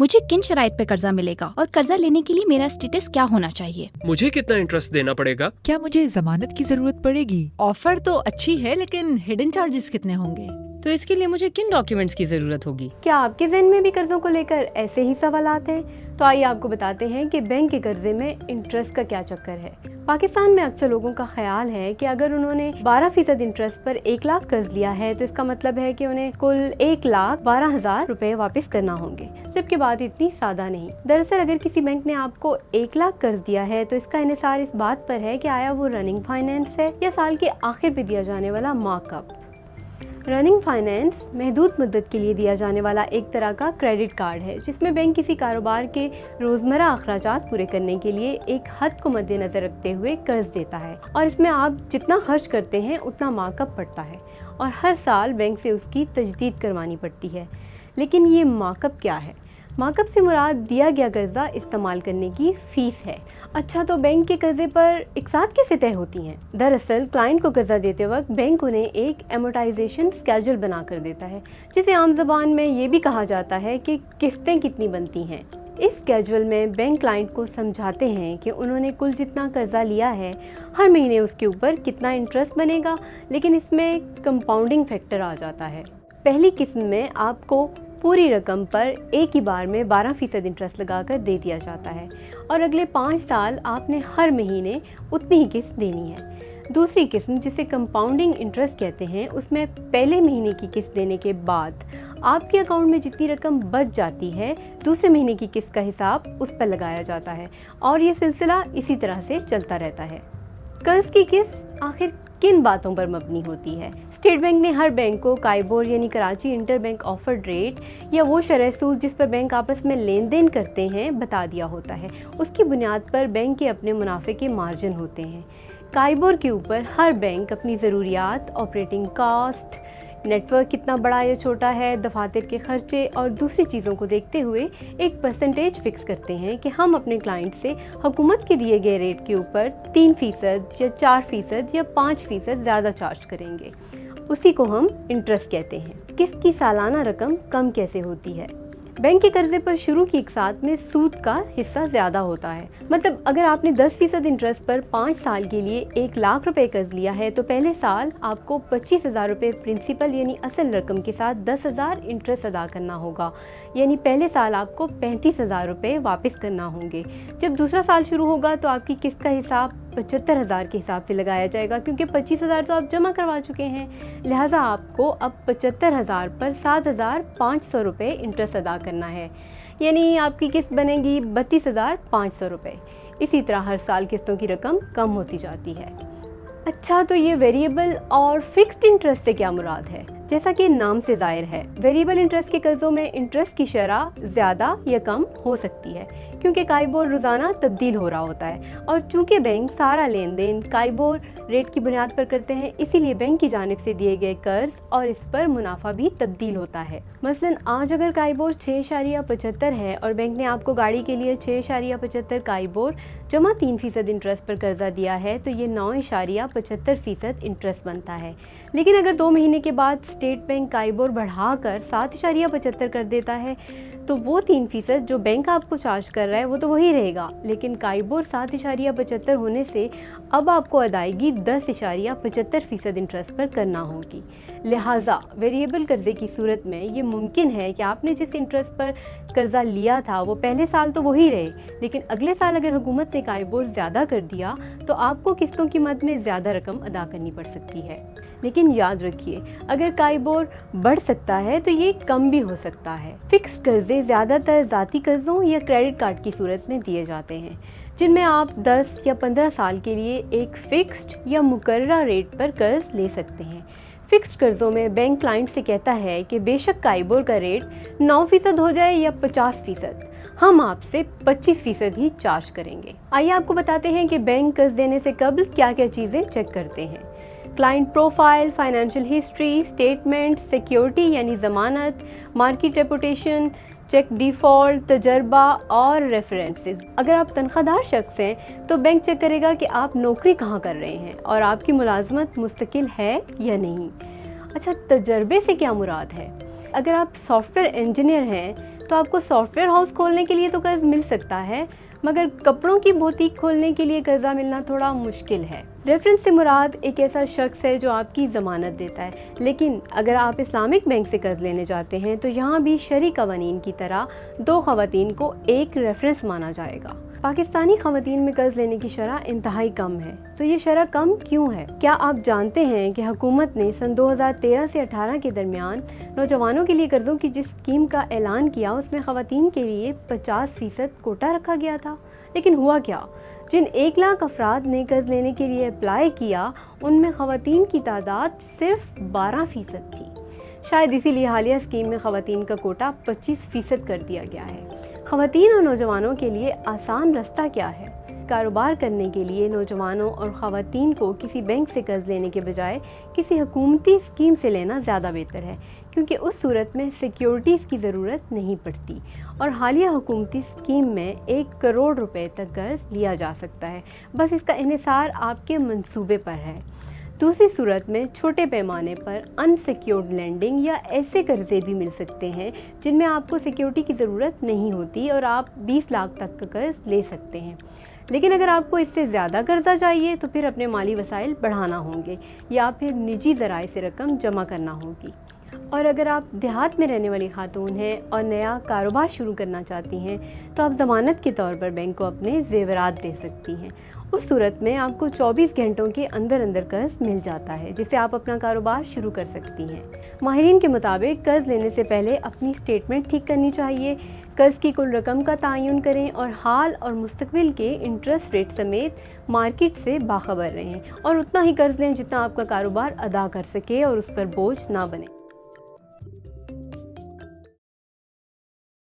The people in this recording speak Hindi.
मुझे किन शराय पे कर्जा मिलेगा और कर्जा लेने के लिए मेरा स्टेटस क्या होना चाहिए? मुझे कितना इंटरेस्ट देना पड़ेगा? क्या मुझे जमानत की ज़रूरत पड़ेगी? ऑफ़र तो अच्छी है लेकिन हिडन चार्जेस कितने होंगे? तो इसके लिए मुझे किन डॉक्यूमेंट्स की ज़रूरत होगी? क्या आपके जहन में भी कर्जों को लेकर ऐसे ही सवाल हैं? तो आइए आपको बताते हैं कि बैंक के कर्जे में इंटरेस्ट का क्या चक्कर है। पाकिस्तान में अक्सर लोगों का ख्याल है कि अगर उन्होंने 12 फ़ीसद इंटरेस्ट पर एक लाख कर्ज लिया है तो इसका मतलब है कि उन्हें कुल एक लाख बारह हज़ार रूपए वापस करना होंगे, जबकि बात इतनी सादा नहीं। दरअसल अगर किसी बैंक ने आपको एक लाख कर्ज दिया है तो इसका इसार इस बात पर है कि आया वो रनिंग फाइनेंस है या साल के आखिर पे दिया जाने वाला मार्कअप रनिंग फाइनेंस महदूद मदद के लिए दिया जाने वाला एक तरह का क्रेडिट कार्ड है, जिसमें बैंक किसी कारोबार के रोज़मर्रा अखराज पूरे करने के लिए एक हद को मद्देनज़र रखते हुए कर्ज देता है और इसमें आप जितना खर्च करते हैं, उतना मार्कअप पड़ता है और हर साल बैंक से उसकी तजदीद करवानी पड़ती है। लेकिन ये मार्कअप क्या है? मार्कअप से मुराद दिया गया कर्जा इस्तेमाल करने की फ़ीस है। अच्छा तो बैंक के कर्जे पर एक साथ कैसे तय होती हैं? दरअसल, क्लाइंट को कर्जा देते वक्त बैंक उन्हें एक एमोटाइजेशन स्केजल बना कर देता है, जिसे आम जबान में ये भी कहा जाता है कि किस्तें कितनी बनती हैं। इस कैजुअल में बैंक क्लाइंट को समझाते हैं कि उन्होंने कुल जितना कर्जा लिया है, हर महीने उसके ऊपर कितना इंटरेस्ट बनेगा, लेकिन इसमें कंपाउंडिंग फैक्टर आ जाता है। पहली किस्म में आपको पूरी रकम पर एक ही बार में 12 फ़ीसद इंटरेस्ट लगाकर दे दिया जाता है और अगले पाँच साल आपने हर महीने उतनी ही किस्त देनी है। दूसरी किस्म, जिसे कंपाउंडिंग इंटरेस्ट कहते हैं, उसमें पहले महीने की किस्त देने के बाद आपके अकाउंट में जितनी रकम बच जाती है, दूसरे महीने की किस्त का हिसाब उस पर लगाया जाता है और ये सिलसिला इसी तरह से चलता रहता है। कर्ज की किस्त आखिर किन बातों पर मबनी होती है? स्टेट बैंक ने हर बैंक को काइबोर यानी Karachi inter bank offered rate या वो शरह सूद जिस पर बैंक आपस में लेन देन करते हैं, बता दिया होता है। उसकी बुनियाद पर बैंक के अपने मुनाफे के मार्जिन होते हैं। काइबोर के ऊपर हर बैंक अपनी ज़रूरियात, ऑपरेटिंग कास्ट नेटवर्क कितना बड़ा या छोटा है, दफातर के खर्चे और दूसरी चीज़ों को देखते हुए एक परसेंटेज फिक्स करते हैं कि हम अपने क्लाइंट से हुकूमत के दिए गए रेट के ऊपर तीन फ़ीसद या चार फ़ीसद या पाँच फ़ीसद ज़्यादा चार्ज करेंगे। उसी को हम इंटरेस्ट कहते हैं। किसकी सालाना रकम कम कैसे होती है? बैंक के कर्जे पर शुरू की एक साथ में सूद का हिस्सा ज़्यादा होता है। मतलब अगर आपने 10 फ़ीसद इंटरेस्ट पर पाँच साल के लिए एक लाख रुपए कर्ज लिया है तो पहले साल आपको पच्चीस हज़ार रुपये प्रिंसिपल यानी असल रकम के साथ दस हज़ार इंटरेस्ट अदा करना होगा। यानी पहले साल आपको पैंतीस हज़ार रुपये वापस करना होंगे। जब दूसरा साल शुरू होगा तो आपकी किस्त का हिसाब पचहत्तर हज़ार के हिसाब से लगाया जाएगा, क्योंकि पच्चीस हज़ार तो आप जमा करवा चुके हैं। लिहाजा आपको अब पचहत्तर हज़ार पर सात हज़ार पाँच सौ रुपये इंटरेस्ट अदा करना है। यानी आपकी किस्त बनेगी बत्तीस हज़ार पाँच सौ रुपये इसी तरह हर साल किस्तों की रकम कम होती जाती है। अच्छा तो ये वेरिएबल और फिक्स्ड इंटरेस्ट से क्या मुराद है? जैसा कि नाम से ज़ाहिर है वेरिएबल इंटरेस्ट के कर्जों में इंटरेस्ट की शरह ज़्यादा या कम हो सकती है, क्योंकि काइबोर रोज़ाना तब्दील हो रहा होता है और चूँकि बैंक सारा लेन देन काइबोर रेट की बुनियाद पर करते हैं, इसीलिए बैंक की जानब से दिए गए कर्ज और इस पर मुनाफा भी तब्दील होता है। मसलन, आज अगर काइबोर छः इशारिया पचहत्तर है और बैंक ने आपको गाड़ी के लिए छः इशारिया पचहत्तर काइबोर जमा तीन फ़ीसद इंटरेस्ट पर कर्जा दिया है तो ये नौ इशारिया पचहत्तर फ़ीसद इंटरेस्ट बनता है। लेकिन अगर दो महीने के बाद स्टेट बैंक काइबोर बढ़ाकर सात इशारिया पचहत्तर कर देता है तो वो तीन फ़ीसद जो बैंक आपको चार्ज कर रहा है, वो तो वही रहेगा। लेकिन काइबोर सात इशारिया पचहत्तर होने से अब आपको अदायगी दस इशारिया पचहत्तर फ़ीसद इंटरेस्ट पर करना होगी। लिहाजा वेरिएबल कर्जे की सूरत में ये मुमकिन है कि आपने जिस इंटरेस्ट पर कर्जा लिया था, वो पहले साल तो वही रहे, लेकिन अगले साल अगर हुकूमत ने काइबोर ज़्यादा कर दिया तो आपको किस्तों की मद में ज़्यादा रकम अदा करनी पड़ सकती है। लेकिन याद रखिए, अगर काइबोर बढ़ सकता है तो ये कम भी हो सकता है। फिक्स कर्जे ज़्यादातर ज़ाती कर्जों या क्रेडिट कार्ड की सूरत में दिए जाते हैं, जिनमें आप 10 या 15 साल के लिए एक फ़िक्स्ड या मुकर्रा रेट पर कर्ज ले सकते हैं। फिक्स्ड कर्जों में बैंक क्लाइंट से कहता है कि बेशक काइबोर का रेट 9 फ़ीसद हो जाए या 50 फ़ीसद, हम आपसे 25 फ़ीसद ही चार्ज करेंगे। आइए आपको बताते हैं कि बैंक कर्ज देने से कबल क्या क्या चीज़ें चेक करते हैं। Client profile financial history statement security यानी ज़मानत मार्केट रेपुटेशन चेक डिफ़ॉल्ट तजर्बा और रेफरेंसेस अगर आप तनख्वाहदार शख्स हैं तो बैंक चेक करेगा कि आप नौकरी कहाँ कर रहे हैं और आपकी मुलाजमत मुस्तकिल है या नहीं. अच्छा तजर्बे से क्या मुराद है? अगर आप सॉफ्टवेयर इंजीनियर हैं तो आपको सॉफ्टवेयर हाउस खोलने के लिए तो कर्ज मिल सकता है, मगर कपड़ों की बोतीक खोलने के लिए कर्जा मिलना थोड़ा मुश्किल है. रेफरेंस से मुराद एक ऐसा शख्स है जो आपकी ज़मानत देता है। लेकिन अगर आप इस्लामिक बैंक से कर्ज लेने जाते हैं तो यहाँ भी शरी कवानीन की तरह दो खवतिन को एक रेफरेंस माना जाएगा। पाकिस्तानी खातन में कर्ज लेने की शरह इंतहाई कम है। तो ये शरह कम क्यों है? क्या आप जानते हैं कि हुकूमत ने सन 2013 से 18 के दरमियान नौजवानों के लिए कर्ज़ों की जिस स्कीम का ऐलान किया, उसमें खातन के लिए 50 फ़ीसद कोटा रखा गया था? लेकिन हुआ क्या? जिन एक लाख अफराद ने कर्ज लेने के लिए अप्लाई किया, उनमें खातन की तादाद सिर्फ़ बारह फ़ीसद थी। शायद इसीलिए हालिया स्कीम में खातन का कोटा पच्चीस फ़ीसद कर दिया गया है। खातन और नौजवानों के लिए आसान रास्ता क्या है? कारोबार करने के लिए नौजवानों और ख़वान को किसी बैंक से कर्ज लेने के बजाय किसी हकूमती स्कीम से लेना ज़्यादा बेहतर है, क्योंकि उस सूरत में सिक्योरिटीज़ की ज़रूरत नहीं पड़ती। और हालिया हुकूमती स्कीम में एक करोड़ रुपए तक कर्ज लिया जा सकता है। बस इसका इसार आपके मंसूबे पर है। दूसरी सूरत में छोटे पैमाने पर अनसिक्योर्ड लैंडिंग या ऐसे कर्जे भी मिल सकते हैं, जिनमें आपको सिक्योरिटी की ज़रूरत नहीं होती और आप 20 लाख तक का कर्ज ले सकते हैं। लेकिन अगर आपको इससे ज़्यादा कर्जा चाहिए तो फिर अपने माली वसाइल बढ़ाना होंगे, या फिर निजी ज़राए से रकम जमा करना होगी। और अगर आप देहात में रहने वाली खातून हैं और नया कारोबार शुरू करना चाहती हैं तो आप ज़मानत के तौर पर बैंक को अपने जेवरात दे सकती हैं। उस सूरत में आपको 24 घंटों के अंदर अंदर कर्ज मिल जाता है जिससे आप अपना कारोबार शुरू कर सकती हैं। माहरीन के मुताबिक, कर्ज लेने से पहले अपनी स्टेटमेंट ठीक करनी चाहिए। कर्ज की कुल रकम का तयन करें और हाल और मुस्तबिल के इंटरेस्ट रेट समेत मार्केट से बाखबर रहें। और उतना ही कर्ज लें जितना आपका कारोबार अदा कर सके और उस पर बोझ ना बने।